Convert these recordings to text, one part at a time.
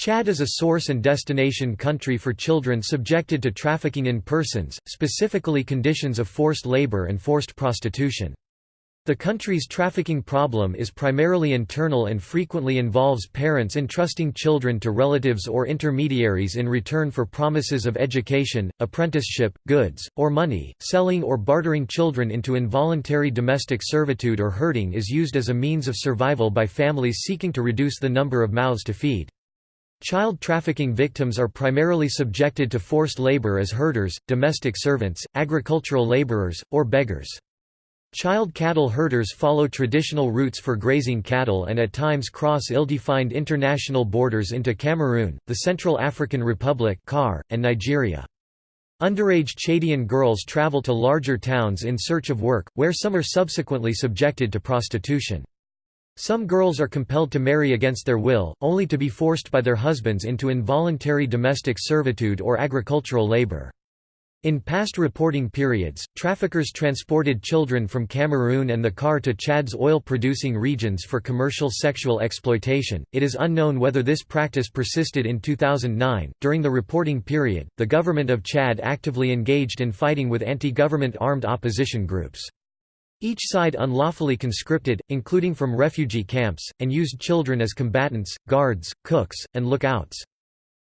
Chad is a source and destination country for children subjected to trafficking in persons, specifically conditions of forced labor and forced prostitution. The country's trafficking problem is primarily internal and frequently involves parents entrusting children to relatives or intermediaries in return for promises of education, apprenticeship, goods, or money. Selling or bartering children into involuntary domestic servitude or herding is used as a means of survival by families seeking to reduce the number of mouths to feed. Child trafficking victims are primarily subjected to forced labor as herders, domestic servants, agricultural laborers, or beggars. Child cattle herders follow traditional routes for grazing cattle and at times cross ill-defined international borders into Cameroon, the Central African Republic and Nigeria. Underage Chadian girls travel to larger towns in search of work, where some are subsequently subjected to prostitution. Some girls are compelled to marry against their will, only to be forced by their husbands into involuntary domestic servitude or agricultural labor. In past reporting periods, traffickers transported children from Cameroon and the CAR to Chad's oil producing regions for commercial sexual exploitation. It is unknown whether this practice persisted in 2009. During the reporting period, the government of Chad actively engaged in fighting with anti government armed opposition groups. Each side unlawfully conscripted, including from refugee camps, and used children as combatants, guards, cooks, and lookouts.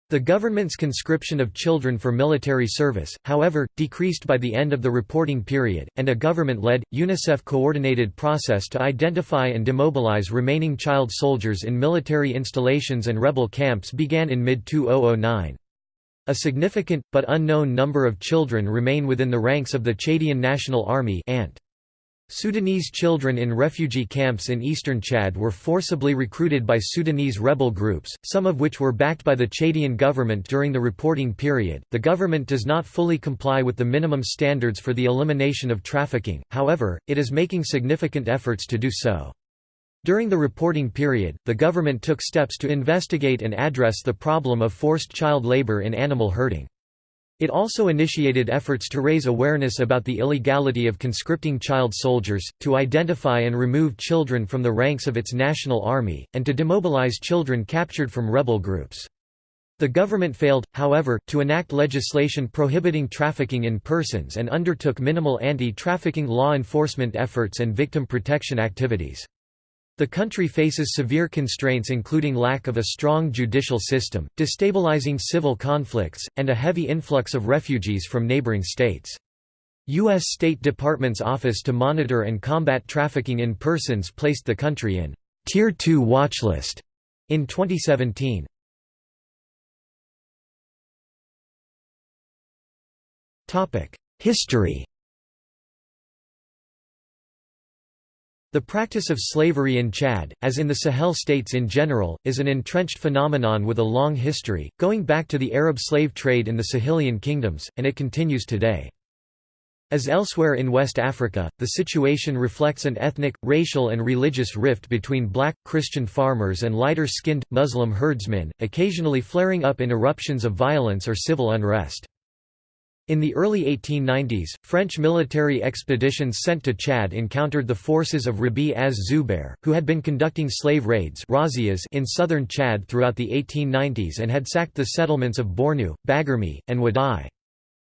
The government's conscription of children for military service, however, decreased by the end of the reporting period, and a government-led, UNICEF-coordinated process to identify and demobilize remaining child soldiers in military installations and rebel camps began in mid-2009. A significant, but unknown number of children remain within the ranks of the Chadian National Army ANT. Sudanese children in refugee camps in eastern Chad were forcibly recruited by Sudanese rebel groups, some of which were backed by the Chadian government during the reporting period. The government does not fully comply with the minimum standards for the elimination of trafficking, however, it is making significant efforts to do so. During the reporting period, the government took steps to investigate and address the problem of forced child labor in animal herding. It also initiated efforts to raise awareness about the illegality of conscripting child soldiers, to identify and remove children from the ranks of its national army, and to demobilize children captured from rebel groups. The government failed, however, to enact legislation prohibiting trafficking in persons and undertook minimal anti-trafficking law enforcement efforts and victim protection activities. The country faces severe constraints including lack of a strong judicial system, destabilizing civil conflicts, and a heavy influx of refugees from neighboring states. U.S. State Department's Office to Monitor and Combat Trafficking in Persons placed the country in Tier 2 watchlist in 2017. History The practice of slavery in Chad, as in the Sahel states in general, is an entrenched phenomenon with a long history, going back to the Arab slave trade in the Sahelian kingdoms, and it continues today. As elsewhere in West Africa, the situation reflects an ethnic, racial and religious rift between black, Christian farmers and lighter-skinned, Muslim herdsmen, occasionally flaring up in eruptions of violence or civil unrest. In the early 1890s, French military expeditions sent to Chad encountered the forces of Rabi az-Zubair, who had been conducting slave raids in southern Chad throughout the 1890s and had sacked the settlements of Bornu, Baguirmi, and Wadai.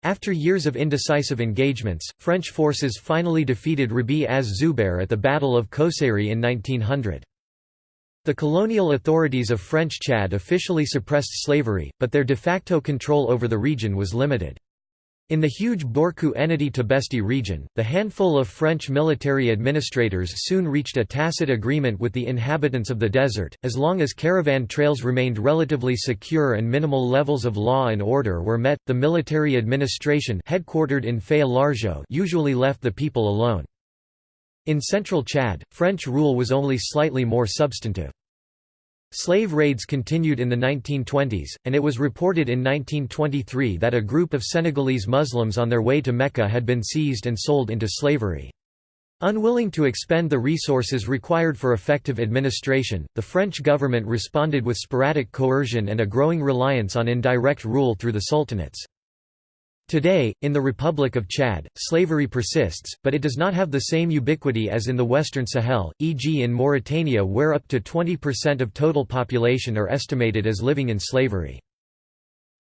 After years of indecisive engagements, French forces finally defeated Rabi az-Zubair at the Battle of Kousséri in 1900. The colonial authorities of French Chad officially suppressed slavery, but their de facto control over the region was limited. In the huge Borkou Ennedi Tibesti region, the handful of French military administrators soon reached a tacit agreement with the inhabitants of the desert, as long as caravan trails remained relatively secure and minimal levels of law and order were met, the military administration headquartered in Faya usually left the people alone. In central Chad, French rule was only slightly more substantive. Slave raids continued in the 1920s, and it was reported in 1923 that a group of Senegalese Muslims on their way to Mecca had been seized and sold into slavery. Unwilling to expend the resources required for effective administration, the French government responded with sporadic coercion and a growing reliance on indirect rule through the sultanates. Today, in the Republic of Chad, slavery persists, but it does not have the same ubiquity as in the Western Sahel, e.g. in Mauritania where up to 20% of total population are estimated as living in slavery.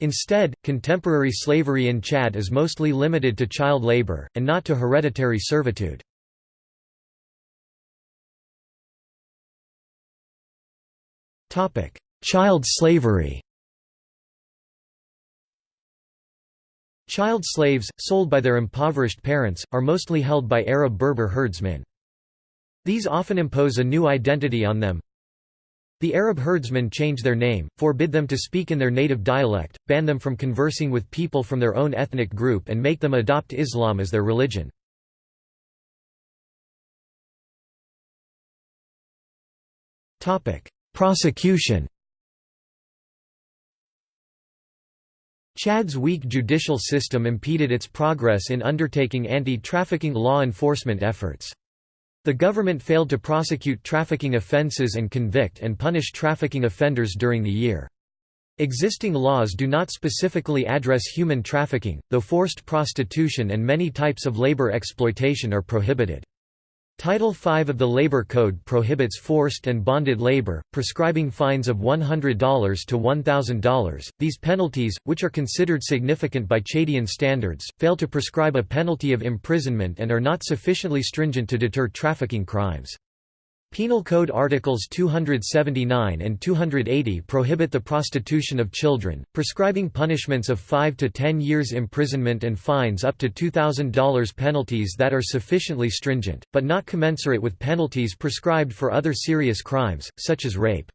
Instead, contemporary slavery in Chad is mostly limited to child labor, and not to hereditary servitude. Child slavery Child slaves, sold by their impoverished parents, are mostly held by Arab Berber herdsmen. These often impose a new identity on them. The Arab herdsmen change their name, forbid them to speak in their native dialect, ban them from conversing with people from their own ethnic group and make them adopt Islam as their religion. Prosecution Chad's weak judicial system impeded its progress in undertaking anti-trafficking law enforcement efforts. The government failed to prosecute trafficking offences and convict and punish trafficking offenders during the year. Existing laws do not specifically address human trafficking, though forced prostitution and many types of labor exploitation are prohibited. Title V of the Labor Code prohibits forced and bonded labor, prescribing fines of $100 to $1,000. These penalties, which are considered significant by Chadian standards, fail to prescribe a penalty of imprisonment and are not sufficiently stringent to deter trafficking crimes. Penal Code Articles 279 and 280 prohibit the prostitution of children, prescribing punishments of 5 to 10 years imprisonment and fines up to $2,000 penalties that are sufficiently stringent, but not commensurate with penalties prescribed for other serious crimes, such as rape.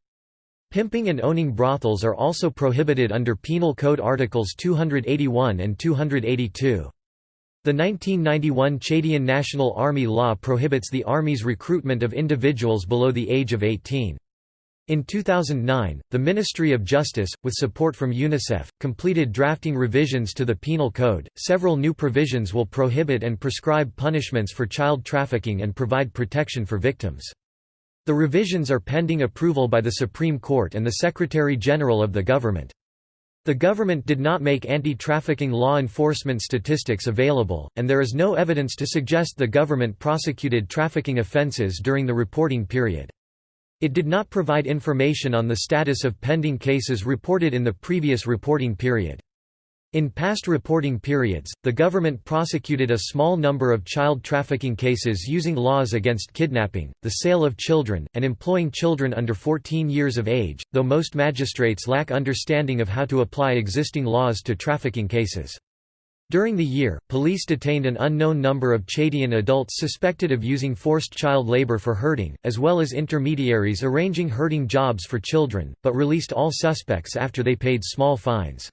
Pimping and owning brothels are also prohibited under Penal Code Articles 281 and 282. The 1991 Chadian National Army law prohibits the Army's recruitment of individuals below the age of 18. In 2009, the Ministry of Justice, with support from UNICEF, completed drafting revisions to the Penal Code. Several new provisions will prohibit and prescribe punishments for child trafficking and provide protection for victims. The revisions are pending approval by the Supreme Court and the Secretary General of the government. The government did not make anti-trafficking law enforcement statistics available, and there is no evidence to suggest the government prosecuted trafficking offences during the reporting period. It did not provide information on the status of pending cases reported in the previous reporting period. In past reporting periods, the government prosecuted a small number of child trafficking cases using laws against kidnapping, the sale of children, and employing children under 14 years of age, though most magistrates lack understanding of how to apply existing laws to trafficking cases. During the year, police detained an unknown number of Chadian adults suspected of using forced child labor for herding, as well as intermediaries arranging herding jobs for children, but released all suspects after they paid small fines.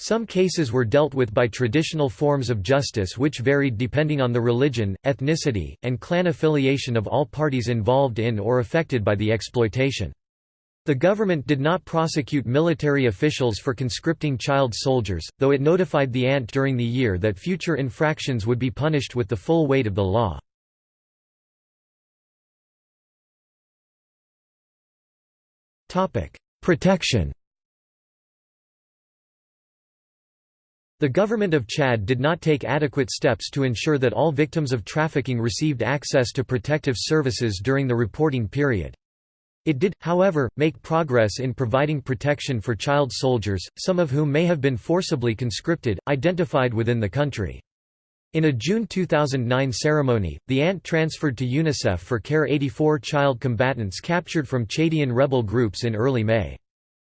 Some cases were dealt with by traditional forms of justice which varied depending on the religion, ethnicity, and clan affiliation of all parties involved in or affected by the exploitation. The government did not prosecute military officials for conscripting child soldiers, though it notified the ANT during the year that future infractions would be punished with the full weight of the law. Protection The government of Chad did not take adequate steps to ensure that all victims of trafficking received access to protective services during the reporting period. It did, however, make progress in providing protection for child soldiers, some of whom may have been forcibly conscripted, identified within the country. In a June 2009 ceremony, the ANT transferred to UNICEF for care 84 child combatants captured from Chadian rebel groups in early May.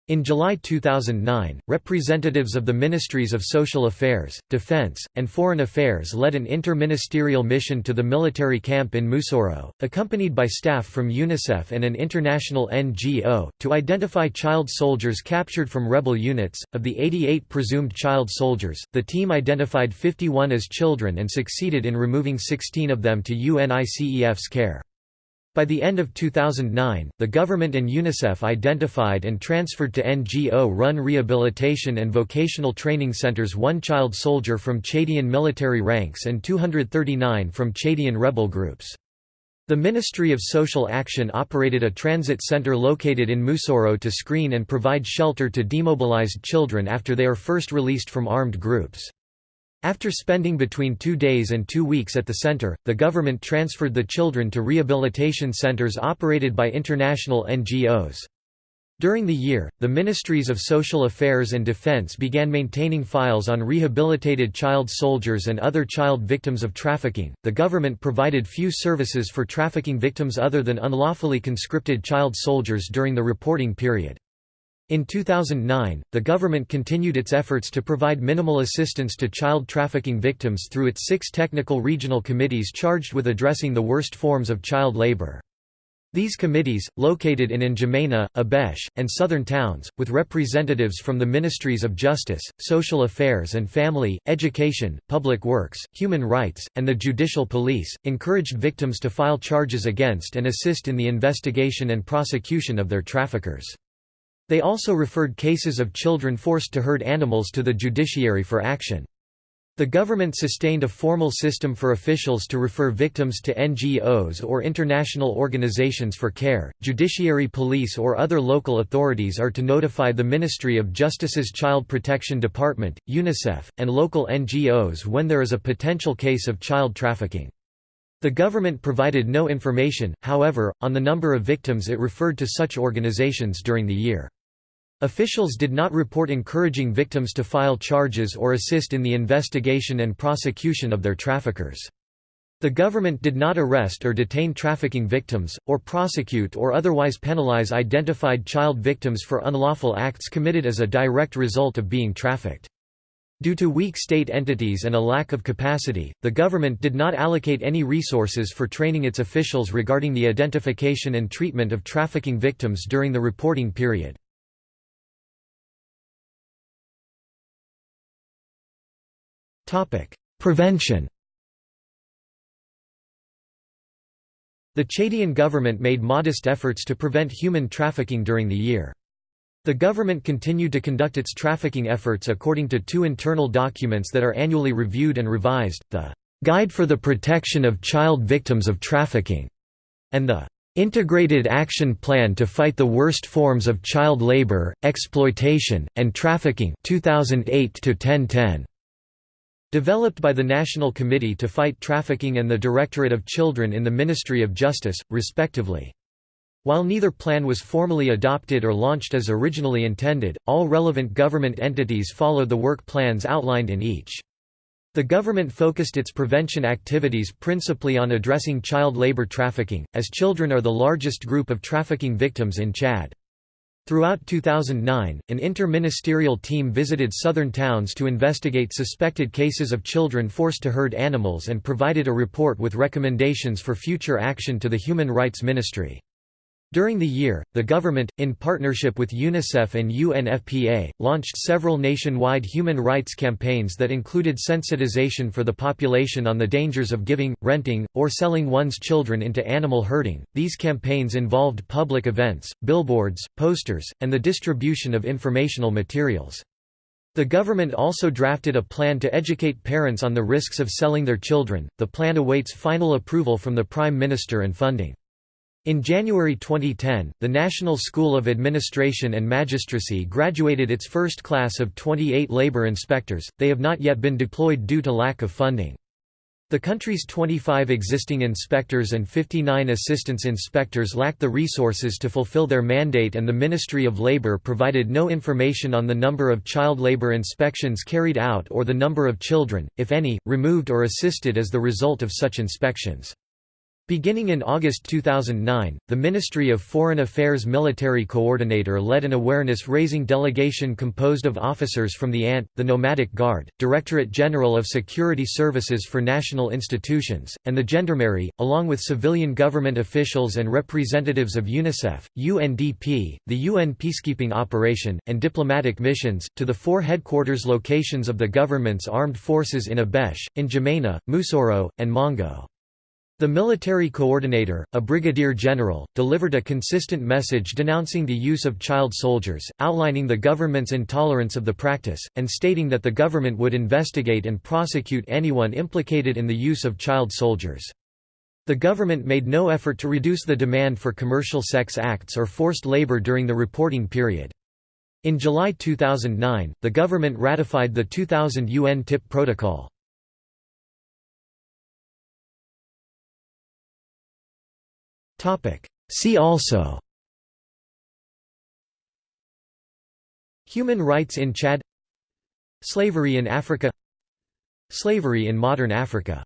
In July 2009, representatives of the Ministries of Social Affairs, Defense, and Foreign Affairs led an inter-ministerial mission to the military camp in Moussoro, accompanied by staff from UNICEF and an international NGO, to identify child soldiers captured from rebel units. Of the 88 presumed child soldiers, the team identified 51 as children and succeeded in removing 16 of them to UNICEF's care. By the end of 2009, the government and UNICEF identified and transferred to NGO-run rehabilitation and vocational training centers one child soldier from Chadian military ranks and 239 from Chadian rebel groups. The Ministry of Social Action operated a transit center located in Moussoro to screen and provide shelter to demobilized children after they are first released from armed groups. After spending between two days and two weeks at the center, the government transferred the children to rehabilitation centers operated by international NGOs. During the year, the Ministries of Social Affairs and Defense began maintaining files on rehabilitated child soldiers and other child victims of trafficking. The government provided few services for trafficking victims other than unlawfully conscripted child soldiers during the reporting period. In 2009, the government continued its efforts to provide minimal assistance to child trafficking victims through its six technical regional committees charged with addressing the worst forms of child labor. These committees, located in N'Djamena, Abesh, and southern towns, with representatives from the Ministries of Justice, Social Affairs and Family, Education, Public Works, Human Rights, and the Judicial Police, encouraged victims to file charges against and assist in the investigation and prosecution of their traffickers. They also referred cases of children forced to herd animals to the judiciary for action. The government sustained a formal system for officials to refer victims to NGOs or international organizations for care. Judiciary police or other local authorities are to notify the Ministry of Justice's Child Protection Department, UNICEF, and local NGOs when there is a potential case of child trafficking. The government provided no information, however, on the number of victims it referred to such organizations during the year. Officials did not report encouraging victims to file charges or assist in the investigation and prosecution of their traffickers. The government did not arrest or detain trafficking victims, or prosecute or otherwise penalize identified child victims for unlawful acts committed as a direct result of being trafficked. Due to weak state entities and a lack of capacity, the government did not allocate any resources for training its officials regarding the identification and treatment of trafficking victims during the reporting period. Prevention The Chadian government made modest efforts to prevent human trafficking during the year. The government continued to conduct its trafficking efforts according to two internal documents that are annually reviewed and revised, the "'Guide for the Protection of Child Victims of Trafficking' and the "'Integrated Action Plan to Fight the Worst Forms of Child Labor, Exploitation, and Trafficking 2008 -1010. Developed by the National Committee to Fight Trafficking and the Directorate of Children in the Ministry of Justice, respectively. While neither plan was formally adopted or launched as originally intended, all relevant government entities followed the work plans outlined in each. The government focused its prevention activities principally on addressing child labor trafficking, as children are the largest group of trafficking victims in Chad. Throughout 2009, an inter-ministerial team visited southern towns to investigate suspected cases of children forced to herd animals and provided a report with recommendations for future action to the Human Rights Ministry. During the year, the government, in partnership with UNICEF and UNFPA, launched several nationwide human rights campaigns that included sensitization for the population on the dangers of giving, renting, or selling one's children into animal herding. These campaigns involved public events, billboards, posters, and the distribution of informational materials. The government also drafted a plan to educate parents on the risks of selling their children. The plan awaits final approval from the Prime Minister and funding. In January 2010, the National School of Administration and Magistracy graduated its first class of 28 labor inspectors, they have not yet been deployed due to lack of funding. The country's 25 existing inspectors and 59 assistance inspectors lack the resources to fulfill their mandate and the Ministry of Labour provided no information on the number of child labour inspections carried out or the number of children, if any, removed or assisted as the result of such inspections. Beginning in August 2009, the Ministry of Foreign Affairs Military Coordinator led an awareness-raising delegation composed of officers from the ANT, the Nomadic Guard, Directorate General of Security Services for National Institutions, and the Gendarmerie, along with civilian government officials and representatives of UNICEF, UNDP, the UN peacekeeping operation, and diplomatic missions, to the four headquarters locations of the government's armed forces in Abesh, N'Djamena, Moussoro, and Mongo. The military coordinator, a brigadier general, delivered a consistent message denouncing the use of child soldiers, outlining the government's intolerance of the practice, and stating that the government would investigate and prosecute anyone implicated in the use of child soldiers. The government made no effort to reduce the demand for commercial sex acts or forced labor during the reporting period. In July 2009, the government ratified the 2000 UN TIP protocol. See also. Human rights in Chad. Slavery in Africa. Slavery in modern Africa